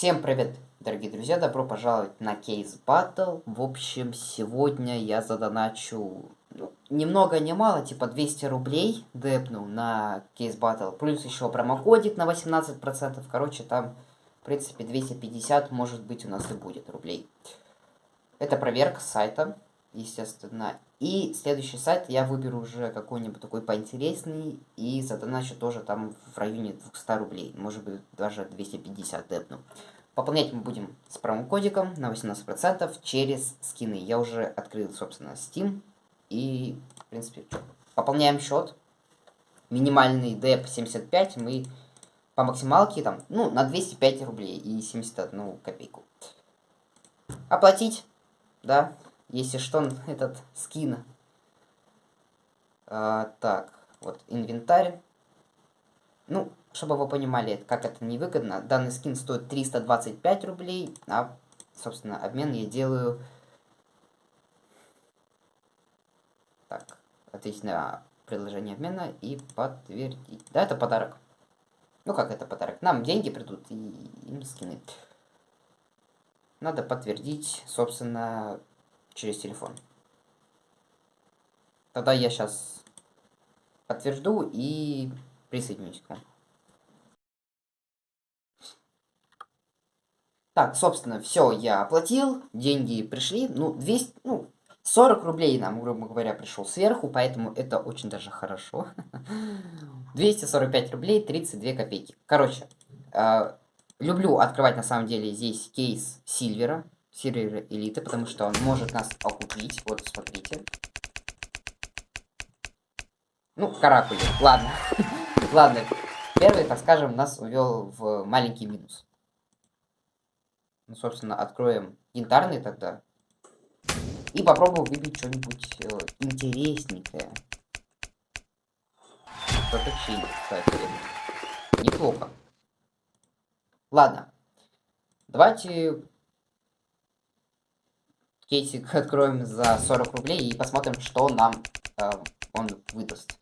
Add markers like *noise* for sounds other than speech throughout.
Всем привет, дорогие друзья, добро пожаловать на Кейс Battle. В общем, сегодня я задоначу ну, ни много ни мало, типа 200 рублей депнул на Кейс Battle, плюс еще промокодик на 18%, короче, там, в принципе, 250, может быть, у нас и будет рублей. Это проверка сайта, естественно. И следующий сайт я выберу уже какой-нибудь такой поинтересный и задоначу тоже там в районе 200 рублей. Может быть даже 250 депну. Пополнять мы будем с промокодиком на 18% через скины. Я уже открыл, собственно, Steam. И, в принципе, пополняем счет. Минимальный деп 75 мы по максималке там, ну, на 205 рублей и 71 копейку. Оплатить, да, если что, этот скин. А, так, вот, инвентарь. Ну, чтобы вы понимали, как это невыгодно, данный скин стоит 325 рублей, а, собственно, обмен я делаю... Так, ответить предложение обмена и подтвердить. Да, это подарок. Ну, как это подарок? Нам деньги придут и им скины. Надо подтвердить, собственно, через телефон. Тогда я сейчас подтвержду и присоединюсь к вам. Так, собственно, все, я оплатил, деньги пришли, ну, 200, ну, 40 рублей нам, грубо говоря, пришел сверху, поэтому это очень даже хорошо. *laughs* 245 рублей 32 копейки. Короче, э, люблю открывать на самом деле здесь кейс Сильвера, сервера элиты, потому что он может нас окупить. Вот, смотрите. Ну, каракули. Ладно. *laughs* Ладно. Первый, так скажем, нас увел в маленький минус. Ну, собственно, откроем янтарный тогда. И попробуем выбить что-нибудь э, интересненькое. Протекшин, кстати. Неплохо. Ладно. Давайте кейсик откроем за 40 рублей и посмотрим, что нам э, он выдаст.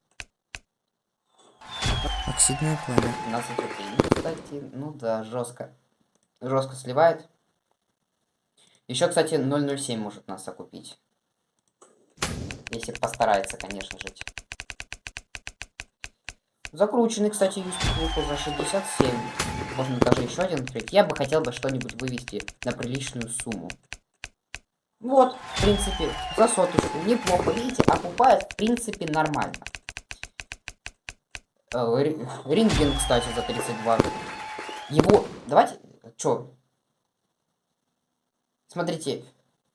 Оксидное пламя. 15 рублей. Ну, кстати, ну да, жестко. Жестко сливает. Еще, кстати, 007 может нас окупить. Если постарается, конечно же. Закрученный, кстати, юспик выпал за 67. Можно даже еще один открыть. Я бы хотел бы что-нибудь вывести на приличную сумму. Вот, в принципе, за соточку. Неплохо, видите, окупает, в принципе, нормально. Э, Ринген, кстати, за 32. Его... Давайте... Чё? Смотрите,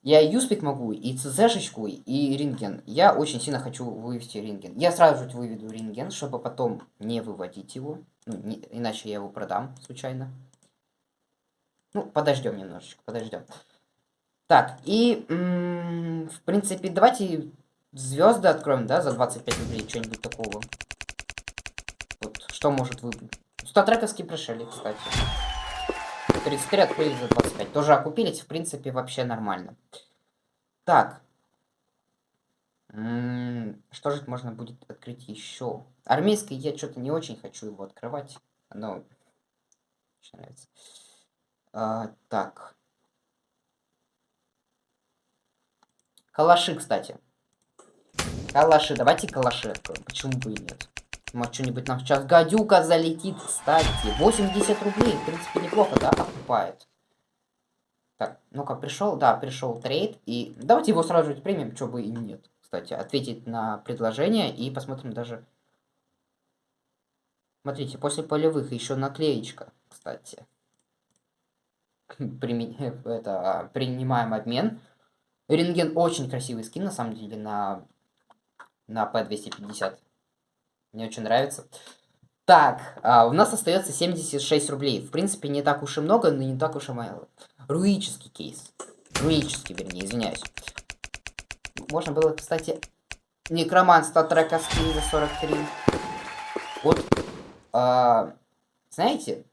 я Юспик могу, и ЦЗшечку, и Ринген. Я очень сильно хочу вывести Ринген. Я сразу же выведу Ринген, чтобы потом не выводить его. Ну, не, иначе я его продам случайно. Ну, подождем немножечко, подождем. Так, и, в принципе, давайте звезды откроем, да, за 25 рублей, что-нибудь такого. Вот, что может выбрать. Статрековский пришели, кстати. 33 открыли за 25. Тоже окупились, в принципе, вообще нормально. Так. что же можно будет открыть еще? Армейский я что-то не очень хочу его открывать. Но очень нравится. А, так. Калаши, кстати. Калаши. Давайте калаши откроем. Почему бы и нет? Может, что-нибудь нам сейчас гадюка залетит, кстати. 80 рублей, в принципе, неплохо, да, окупает. Так, ну-ка, пришел, да, пришел трейд. И давайте его сразу же примем, что бы и нет. Кстати, ответить на предложение и посмотрим даже... Смотрите, после полевых еще наклеечка, кстати. *laughs* Прими... Это, принимаем обмен. Рентген очень красивый скин, на самом деле, на, на P250. Мне очень нравится. Так, а, у нас остается 76 рублей. В принципе, не так уж и много, но не так уж и мало. Руический кейс. Руический, вернее, извиняюсь. Можно было, кстати, некроман статрека скин за 43. Вот, а, знаете,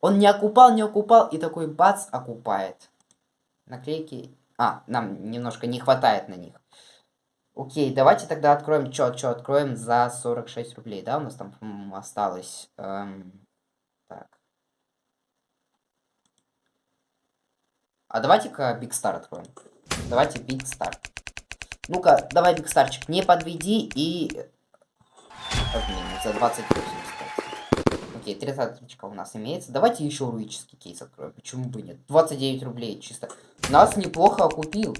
он не окупал, не окупал, и такой бац, окупает. Наклейки а, нам немножко не хватает на них. Окей, давайте тогда откроем, что, что откроем за 46 рублей, да, у нас там осталось. Эм, так. А давайте-ка Big Star откроем. Давайте Big Star. Ну-ка, давай, Big Starчик, не подведи и... Обменить за 28, кстати. Окей, 30 у нас имеется. Давайте еще руический кейс откроем. Почему бы нет? 29 рублей чисто. Нас неплохо окупил.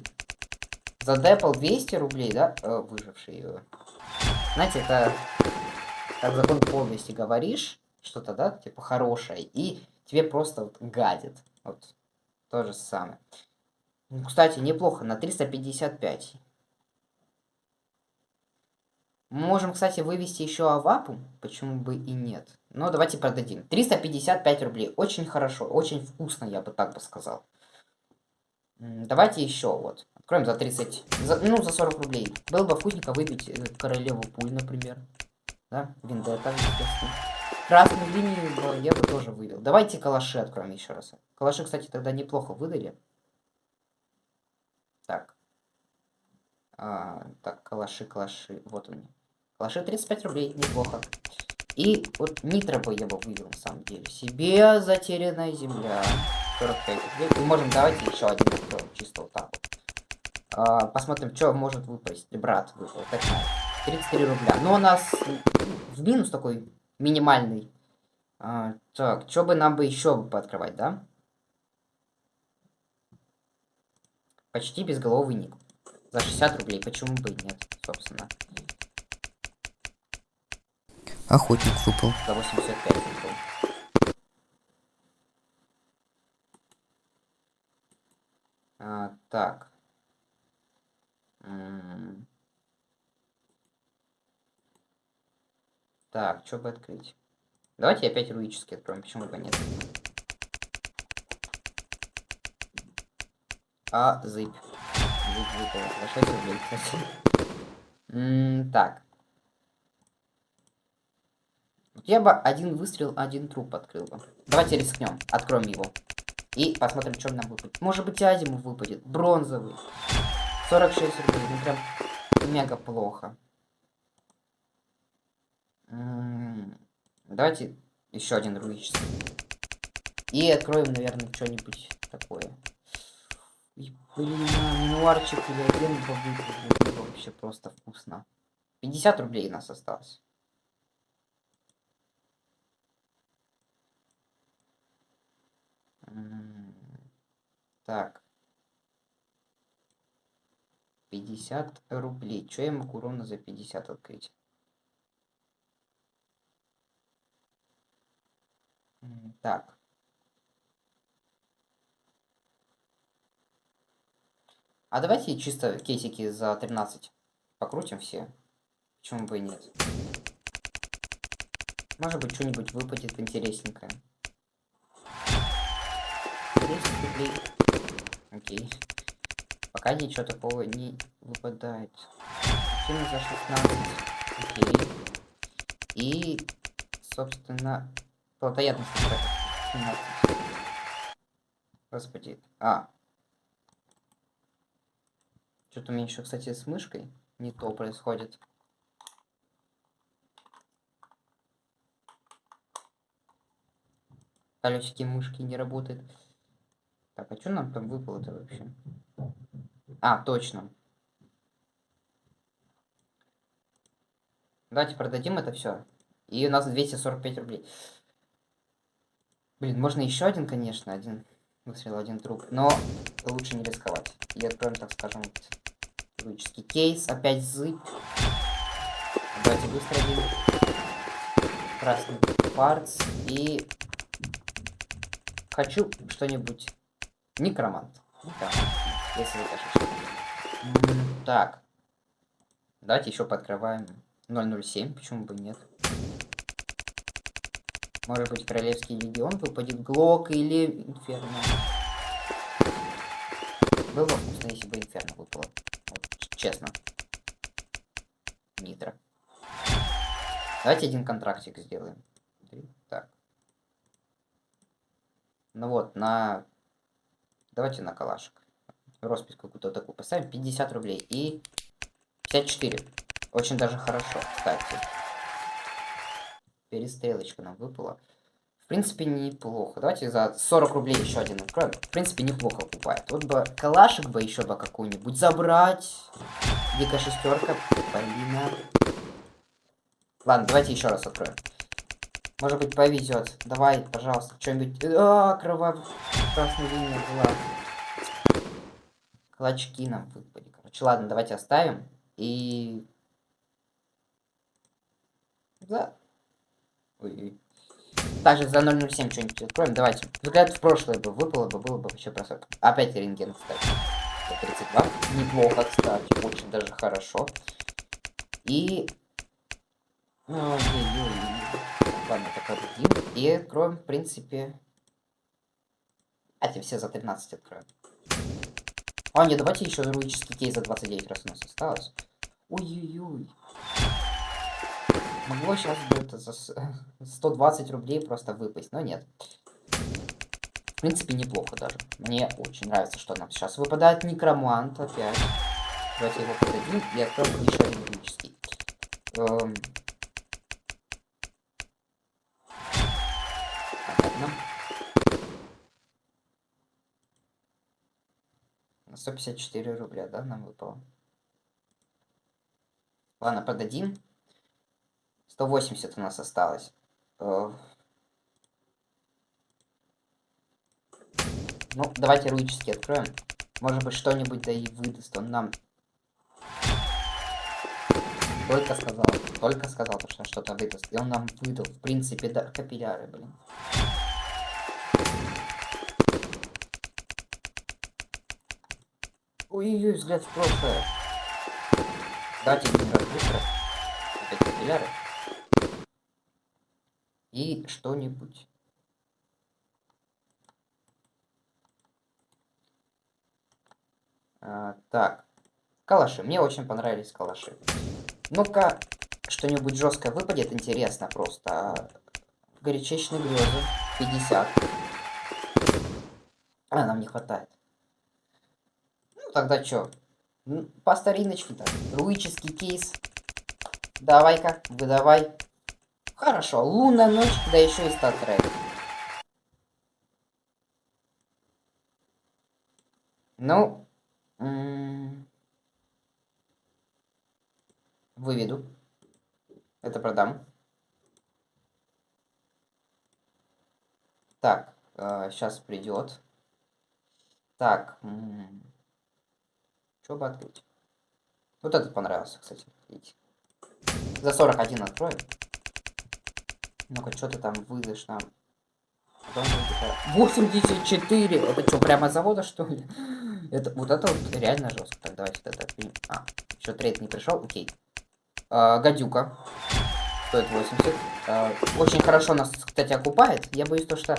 За Депл 200 рублей, да? Э, выживший. Э. Знаете, это... Как закон подлости говоришь, что-то, да, типа хорошее, и тебе просто вот гадит. Вот. То же самое. Ну, кстати, неплохо, на 355. Можем, кстати, вывести еще авапу. Почему бы и нет? Но давайте продадим. 355 рублей. Очень хорошо, очень вкусно, я бы так бы сказал. Давайте еще вот. Откроем за 30, за, ну, за 40 рублей. Было бы вкусненько выпить э, королеву пуль, например. Да, Виндета, естественно. Красную линию я бы тоже вывел. Давайте калаши откроем еще раз. Калаши, кстати, тогда неплохо выдали. Так. А, так, калаши, калаши. Вот они. Калаши 35 рублей, неплохо. И вот нитро бы я бы вывел, на самом деле. Себе затерянная земля. 45 рублей. И можем, давайте еще один откроем, чисто вот так вот. А, посмотрим, что может выпасть. Брат выпал, так 33 рубля. Но у нас в минус такой минимальный. А, так, что бы нам бы еще пооткрывать, да? Почти безголовый ник. За 60 рублей, почему бы и нет, собственно. Охотник выпал. За 85 выпал. А, так. Так, что бы открыть? Давайте опять руический откроем, почему бы нет? А, зыбь. Зыбь выпала. За 6 рублей, кстати. М -м так. Я бы один выстрел, один труп открыл бы. Давайте рискнем. Откроем его. И посмотрим, что нам выпадет. Может быть, Азиму выпадет. Бронзовый. 46 рублей. Ну, прям мега плохо. Давайте еще один руический. И откроем, наверное, что-нибудь такое. И, блин, минуарчик или один будет вообще просто вкусно. 50 рублей у нас осталось. Так. 50 рублей. Что я могу ровно за 50 открыть? Так. А давайте чисто кейсики за 13 покрутим все. Почему бы и нет? Может быть, что-нибудь выпадет интересненькое. 10 рублей. Окей. Пока ничего такого не выпадает. Кину за 16. Окей. И, собственно, плотоядность 17. Господи. А. Что-то у меня еще, кстати, с мышкой не то происходит. Колесики мышки не работают. Так, а что нам там выпало-то вообще? А, точно. Давайте продадим это все. И у нас 245 рублей. Блин, можно еще один, конечно, один выстрел, один труп. Но лучше не рисковать. И откроем, так скажем, логический кейс. Опять зыб. Давайте выстрелим. Красный парц. И хочу что-нибудь Некромант. Некромант. Если. Так. Давайте еще подкрываем 007. Почему бы нет? Может быть, Королевский Легион выпадет Глок или Инферно. Было бы вкусно, если бы Инферно выпало. Вот, честно. Нитро. Давайте один контрактик сделаем. Так. Ну вот, на Давайте на калашек. Роспись какую-то такую поставим. 50 рублей. И 54. Очень даже хорошо, кстати. Перестрелочка нам выпала. В принципе, неплохо. Давайте за 40 рублей еще один откроем. В принципе, неплохо покупает. Вот бы калашик бы еще бы какую-нибудь забрать. Дикая шестерка. Полина. Ладно, давайте еще раз откроем. Может быть, повезет. Давай, пожалуйста, что-нибудь. А, кровав... Красная линия была. Клочки нам выпали. Короче, ладно, давайте оставим. И... Да. Ой, Также за 007 что-нибудь откроем. Давайте. Взгляд в прошлое бы выпало бы, было бы вообще просадка. Опять рентген, кстати. 32. Неплохо, кстати. Очень даже хорошо. И... Ой-ой-ой. Ладно, так один. И откроем, в принципе... Эти все за 13 откроем. А, не, давайте еще руический кейс за 29 раз у нас осталось. Ой-ой-ой. Могло сейчас где-то за 120 *laughs* рублей просто выпасть, но нет. В принципе, неплохо даже. Мне очень нравится, что нам сейчас выпадает некромант опять. Давайте его подадим и откроем еще один. Эм... Понятно. На 154 рубля, да, нам выпало? Ладно, продадим. 180 у нас осталось. Э, ну, давайте руически откроем. Может быть, что-нибудь да и выдаст он нам. Только сказал, только сказал, что что-то выдаст. И он нам выдал, в принципе, да, капилляры, блин. Ой-ой-ой, взгляд в прошлое. Один раз быстро. Опять капилляры и что-нибудь. А, так, калаши. Мне очень понравились калаши. Ну-ка, что-нибудь жесткое выпадет, интересно просто. Горячечные грезы. 50. А, нам не хватает. Тогда что? По стариночке так. Руический кейс. Давай-ка, выдавай. Хорошо, лунная ночь, да еще и статрек. Ну, выведу. Это продам. Так, э, сейчас придет. Так, что бы открыть? Вот этот понравился, кстати. Видите. За 41 откроем. Ну-ка, что ты там выдашь нам? 84! Это что, прямо с завода, что ли? Это, вот это вот реально жестко. Так, давайте тогда... А, еще трейд не пришел, окей. А, гадюка. Стоит 80. А, очень хорошо нас, кстати, окупает. Я боюсь то, что...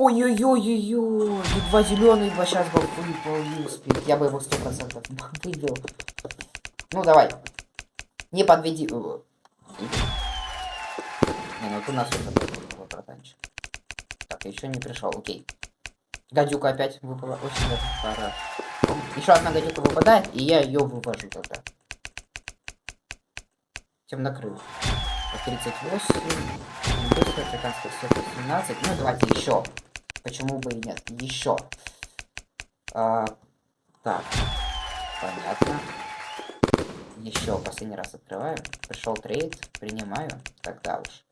Ой-ой-ой-ой-ой! Едва зеленый бы сейчас бы выпал успеть. Я бы его 100% *laughs* выбил. Ну, давай. Не подведи... Не, ну у нас уже братанчик. Так, еще не пришел, окей. Гадюка опять выпала. Очень хорошо. Еще одна гадюка выпадает, и я ее вывожу тогда. Темнокрыл. 38. Африканская 17. Ну, давайте еще. Почему бы и нет? Еще. А, так. Понятно. Еще последний раз открываю. Пришел трейд. Принимаю. Тогда уж.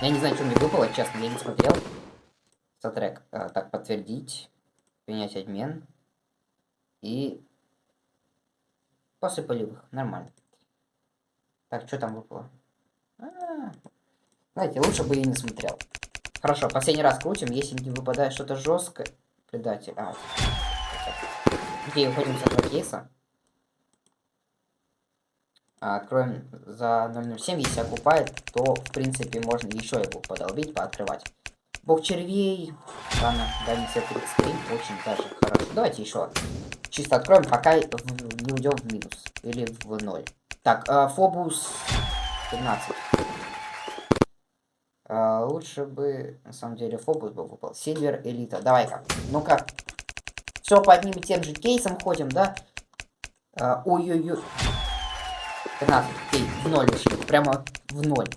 Я не знаю, что мне выпало, честно, я не смотрел. Статрек. А, так, подтвердить. Принять обмен. И... После полевых. Нормально. Так, что там выпало? А -а -а. Знаете, лучше бы и не смотрел. Хорошо, последний раз крутим. Если не выпадает что-то жесткое... Предатель. А, Окей, уходим с этого кейса. А, откроем за 007, если окупает, то, в принципе, можно еще его подолбить, пооткрывать. Бог червей, ладно, дальний свет 33, очень даже хорошо. Давайте еще чисто откроем, пока не уйдем в минус, или в ноль. Так, э, Фобус 15. Лучше бы, на самом деле, Фобус бы выпал. Сильвер Элита, давай-ка. Ну-ка. Все по одним и тем же кейсам ходим, да? Э, ой-ой-ой. 13, окей, в ноль ушли, прямо в ноль.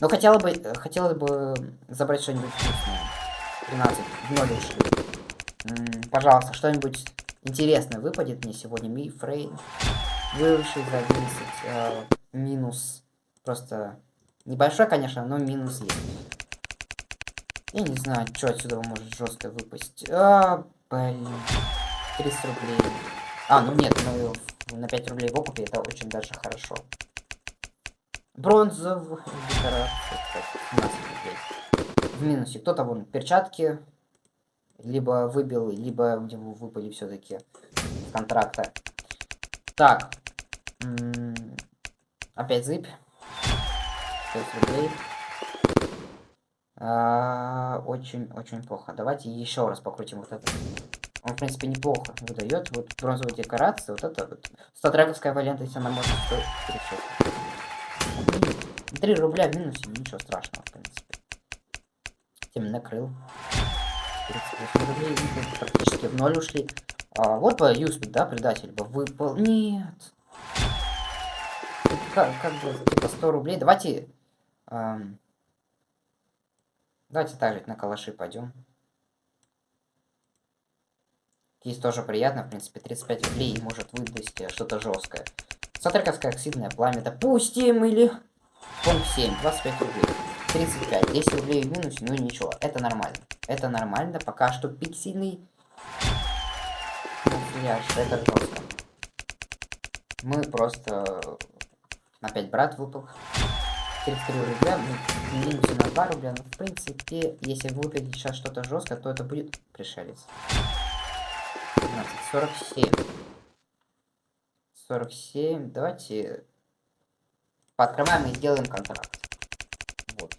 Ну, хотела бы, хотелось бы забрать что-нибудь вкусное. 13, в ноль ушли. Пожалуйста, что-нибудь интересное выпадет мне сегодня. Ми Фрейн. Выросший за 11. э, минус. Просто небольшой, конечно, но минус есть. Я не знаю, что отсюда может жестко выпасть. А, блин. 30 рублей. А, ну нет, ну на 5 рублей в окупе это очень даже хорошо. Бронзовый декорация, кстати, 17 рублей. В минусе. Кто-то вон перчатки либо выбил, либо у него выпали все-таки контракта. Так. М, Опять зыбь. 6 рублей. А, Очень-очень плохо. Давайте еще раз покрутим вот это. Он, в принципе, неплохо выдает. Вот бронзовая декорация, вот это вот. Статрековская валента, если она может стоить 36. 3 рубля в минусе, ничего страшного, в принципе. Тем накрыл. 38 рублей, ну, практически в ноль ушли. А, вот бы Юспик, да, предатель бы выпал. Нет. Как, как бы, типа 100 рублей. Давайте... ам, давайте также на калаши пойдем. Здесь тоже приятно, в принципе, 35 рублей может выдать э, что-то жесткое. Сатриковское оксидное пламя. Допустим, или... Пункт 7, 25 рублей. 35, 10 рублей в минусе, ну ничего, это нормально. Это нормально, пока что пиксельный... Макияж, это жестко. Мы просто... Опять брат выпал. 33 рубля, мы в минусе на 2 рубля, но в принципе, если выпадет сейчас что-то жестко, то это будет пришелец. 15, 47. 47. Давайте пооткрываем и сделаем контракт. Вот.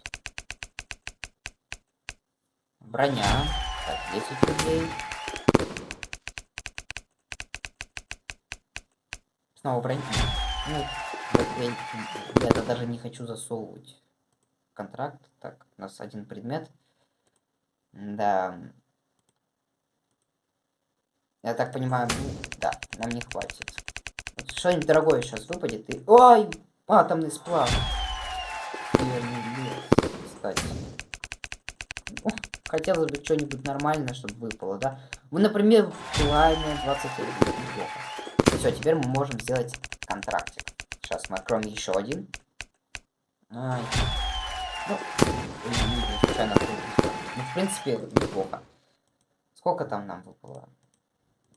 Броня. Так, 10 рублей. Снова броня. Ну, я, я это даже не хочу засовывать контракт. Так, у нас один предмет. Да. Я так понимаю, ну, да, нам не хватит. Вот Что-нибудь дорогое сейчас выпадет и... Ой! Атомный сплав. Лес, хотелось бы что-нибудь нормальное, чтобы выпало, да? Ну, например, пламя 21 неплохо. Все, теперь мы можем сделать контрактик. Сейчас мы откроем еще один. Ну. Ну, в принципе, неплохо. Сколько там нам выпало?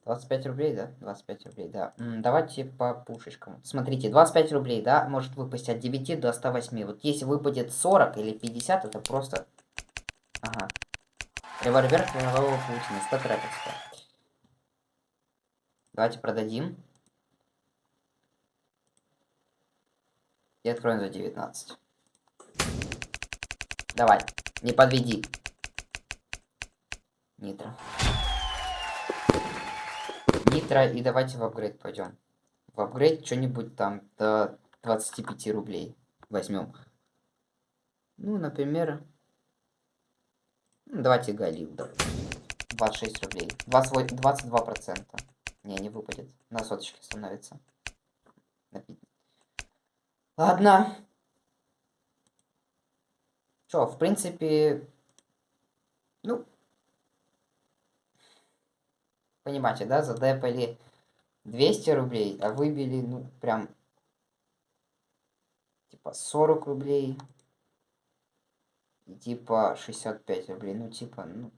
25 рублей, да? 25 рублей, да. М, давайте по пушечкам. Смотрите, 25 рублей, да, может выпасть от 9 до 108. Вот если выпадет 40 или 50, это просто... Ага. Револьвер кровавого Путина, статраковская. Давайте продадим. И откроем за 19. Давай, не подведи. Нитро. Нитро, и давайте в апгрейд пойдем. В апгрейд что-нибудь там до 25 рублей возьмем. Ну, например... ну, давайте Галил, допустим. 26 рублей. 28, 22 процента. Не, не выпадет. На соточке становится. На Ладно. Чё, в принципе... Ну, Понимаете, да, задепали 200 рублей, а выбили, ну, прям, типа, 40 рублей. И типа 65 рублей, ну, типа, ну,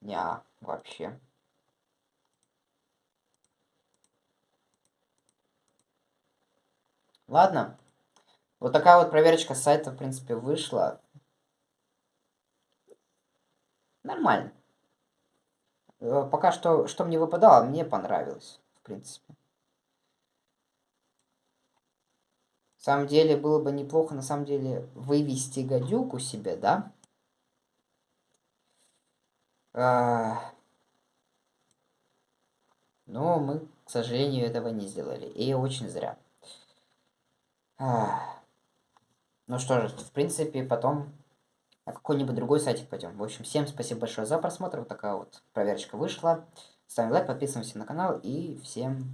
не, вообще. Ладно. Вот такая вот проверочка сайта, в принципе, вышла. Нормально. Э, Пока что, что мне выпадало, мне понравилось, в принципе. В самом деле, было бы неплохо, на самом деле, вывести гадюку себе, да? А, Но мы, к сожалению, этого не сделали. И очень зря. Ну что же, в принципе, потом на какой-нибудь другой сайтик пойдем. В общем, всем спасибо большое за просмотр. Вот такая вот проверочка вышла. Ставим лайк, подписываемся на канал и всем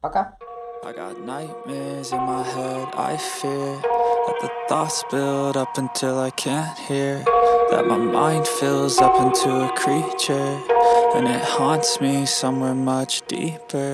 пока. I got nightmares in my head, I fear That the thoughts build up until I can't hear That my mind fills up into a creature And it haunts me somewhere much deeper